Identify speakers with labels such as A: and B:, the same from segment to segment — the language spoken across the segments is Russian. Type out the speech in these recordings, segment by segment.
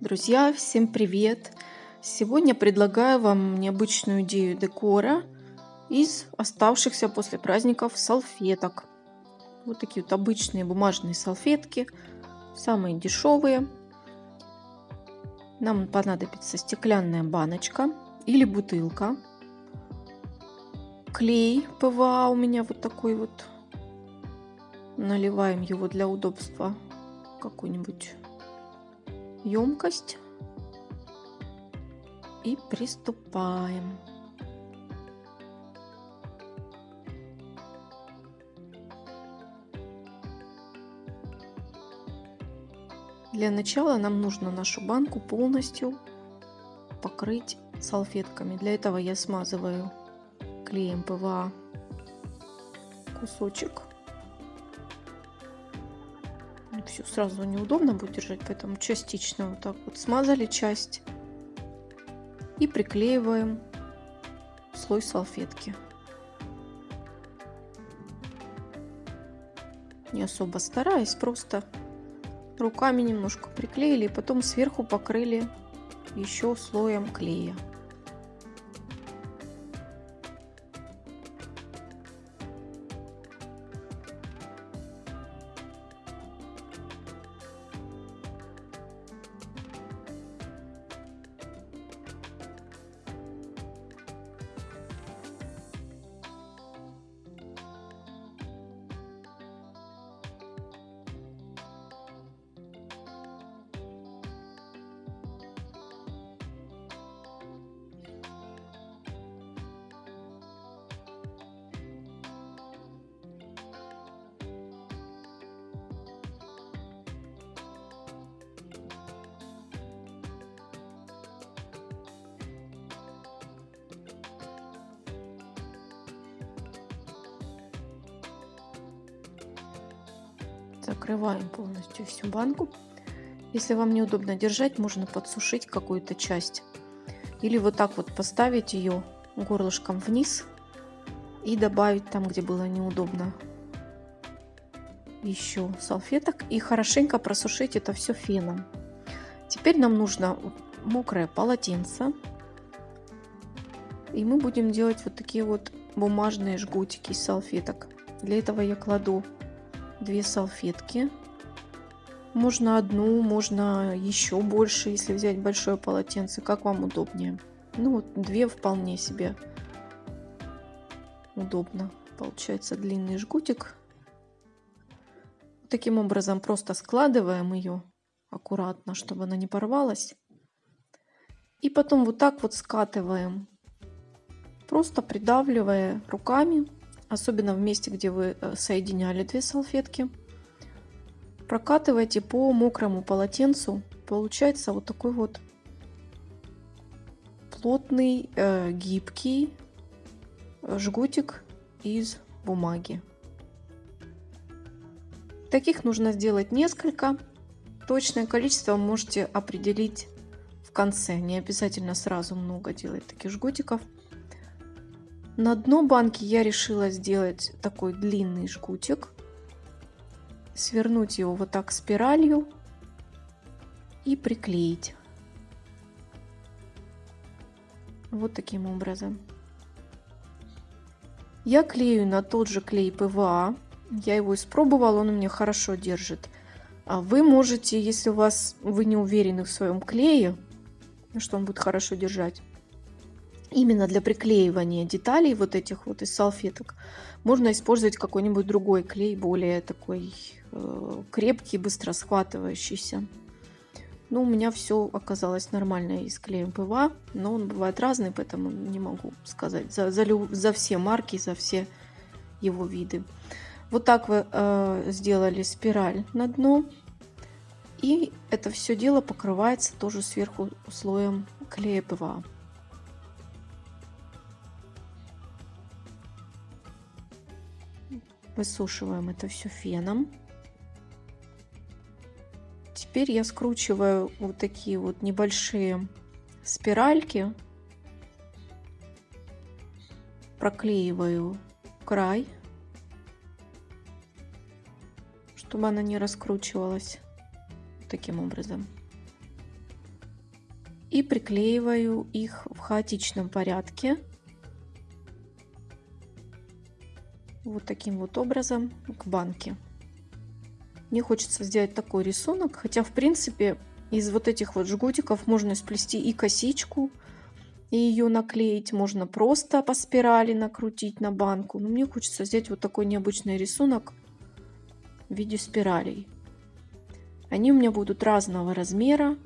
A: Друзья, всем привет! Сегодня предлагаю вам необычную идею декора из оставшихся после праздников салфеток. Вот такие вот обычные бумажные салфетки, самые дешевые. Нам понадобится стеклянная баночка или бутылка. Клей ПВА у меня вот такой вот. Наливаем его для удобства какую-нибудь емкость и приступаем. Для начала нам нужно нашу банку полностью покрыть салфетками. Для этого я смазываю клеем ПВА кусочек все сразу неудобно будет держать, поэтому частично вот так вот смазали часть и приклеиваем слой салфетки. Не особо стараясь, просто руками немножко приклеили и потом сверху покрыли еще слоем клея. Закрываем полностью всю банку. Если вам неудобно держать, можно подсушить какую-то часть. Или вот так вот поставить ее горлышком вниз и добавить там, где было неудобно, еще салфеток и хорошенько просушить это все феном. Теперь нам нужно мокрое полотенце. И мы будем делать вот такие вот бумажные жгутики из салфеток. Для этого я кладу две салфетки. Можно одну, можно еще больше, если взять большое полотенце, как вам удобнее. Ну вот две вполне себе удобно. Получается длинный жгутик. Таким образом просто складываем ее аккуратно, чтобы она не порвалась. И потом вот так вот скатываем, просто придавливая руками особенно в месте, где вы э, соединяли две салфетки. Прокатывайте по мокрому полотенцу. Получается вот такой вот плотный, э, гибкий э, жгутик из бумаги. Таких нужно сделать несколько. Точное количество можете определить в конце. Не обязательно сразу много делать таких жгутиков. На дно банки я решила сделать такой длинный жгутик. Свернуть его вот так спиралью и приклеить. Вот таким образом. Я клею на тот же клей ПВА. Я его испробовала, он у меня хорошо держит. А вы можете, если у вас вы не уверены в своем клее, что он будет хорошо держать, именно для приклеивания деталей вот этих вот из салфеток можно использовать какой-нибудь другой клей, более такой э, крепкий, быстро схватывающийся. Ну, у меня все оказалось нормально и с клеем ПВА, но он бывает разный, поэтому не могу сказать за, за, за все марки, за все его виды. Вот так вы э, сделали спираль на дно, и это все дело покрывается тоже сверху слоем клея ПВА. Высушиваем это все феном. Теперь я скручиваю вот такие вот небольшие спиральки. Проклеиваю край, чтобы она не раскручивалась таким образом. и приклеиваю их в хаотичном порядке. Вот таким вот образом к банке. Мне хочется сделать такой рисунок, хотя в принципе из вот этих вот жгутиков можно сплести и косичку, и ее наклеить. Можно просто по спирали накрутить на банку. Но мне хочется сделать вот такой необычный рисунок в виде спиралей. Они у меня будут разного размера,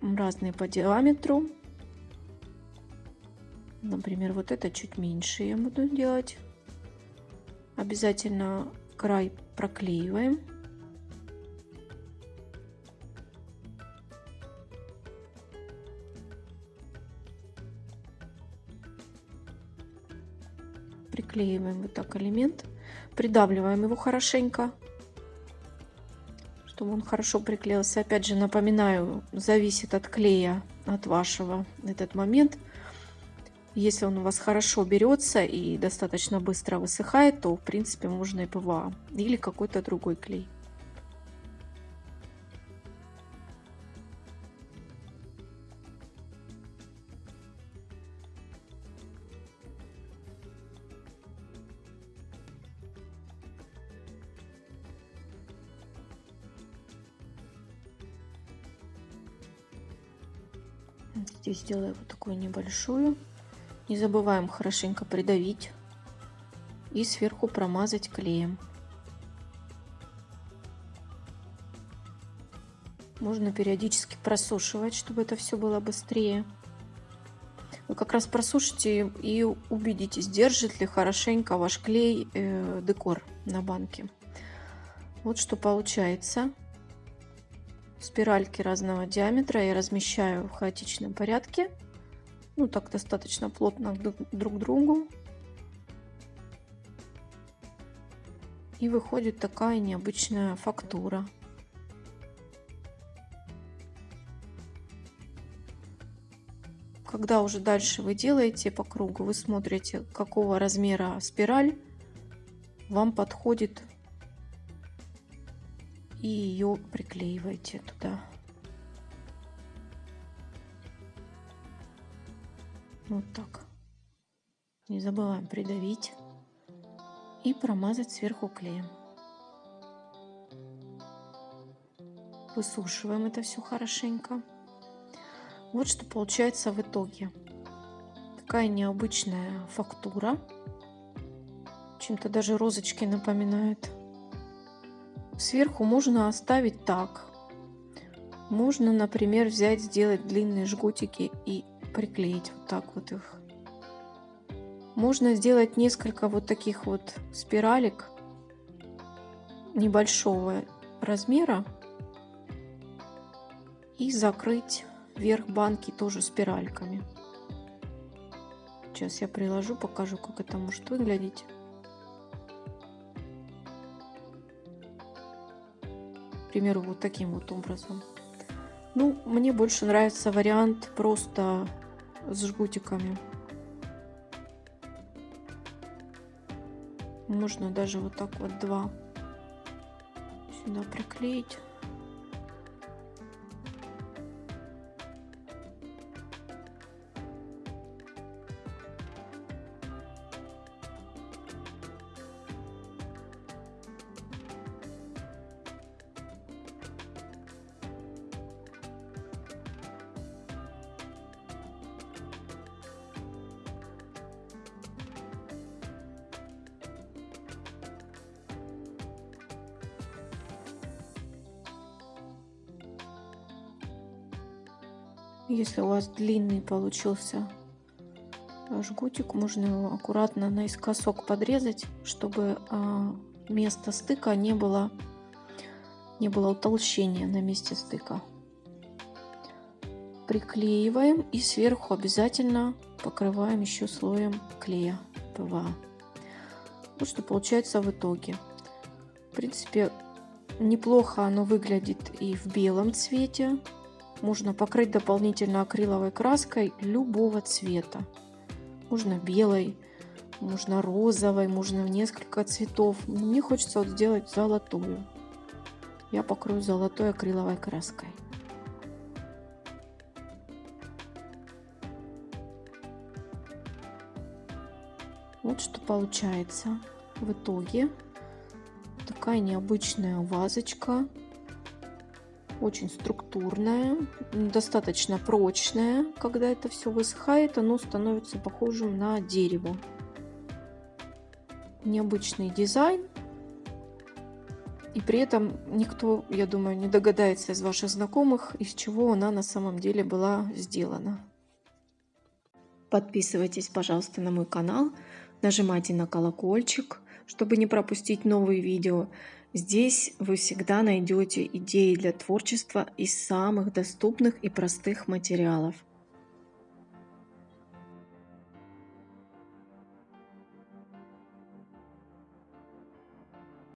A: разные по диаметру. Например, вот это чуть меньше я буду делать. Обязательно край проклеиваем. Приклеиваем вот так элемент, придавливаем его хорошенько чтобы он хорошо приклеился. Опять же, напоминаю, зависит от клея, от вашего этот момент. Если он у вас хорошо берется и достаточно быстро высыхает, то, в принципе, можно и ПВА или какой-то другой клей. Здесь сделаю вот такую небольшую. Не забываем хорошенько придавить и сверху промазать клеем. Можно периодически просушивать, чтобы это все было быстрее. Вы как раз просушите и убедитесь, держит ли хорошенько ваш клей э, декор на банке. Вот что получается спиральки разного диаметра я размещаю в хаотичном порядке. Ну, так достаточно плотно друг к другу. И выходит такая необычная фактура. Когда уже дальше вы делаете по кругу, вы смотрите, какого размера спираль вам подходит и ее приклеиваете туда. Вот так. Не забываем придавить и промазать сверху клеем. Высушиваем это все хорошенько. Вот что получается в итоге. Такая необычная фактура. Чем-то даже розочки напоминают. Сверху можно оставить так. Можно, например, взять, сделать длинные жгутики и приклеить вот так вот их. Можно сделать несколько вот таких вот спиралек небольшого размера и закрыть верх банки тоже спиральками. Сейчас я приложу, покажу, как это может выглядеть. примеру, вот таким вот образом. Ну, мне больше нравится вариант просто с жгутиками. Можно даже вот так вот два сюда приклеить. Если у вас длинный получился жгутик, можно его аккуратно наискосок подрезать, чтобы а, место стыка не было, не было утолщения на месте стыка. Приклеиваем и сверху обязательно покрываем еще слоем клея ПВА. Вот что получается в итоге. В принципе, неплохо оно выглядит и в белом цвете. Можно покрыть дополнительно акриловой краской любого цвета. Можно белой, можно розовой, можно в несколько цветов. Мне хочется вот сделать золотую. Я покрою золотой акриловой краской. Вот что получается в итоге. Такая необычная вазочка очень структурная, достаточно прочная. Когда это все высыхает, оно становится похожим на дерево. Необычный дизайн. И при этом никто, я думаю, не догадается из ваших знакомых, из чего она на самом деле была сделана. Подписывайтесь, пожалуйста, на мой канал, нажимайте на колокольчик, чтобы не пропустить новые видео. Здесь вы всегда найдете идеи для творчества из самых доступных и простых материалов.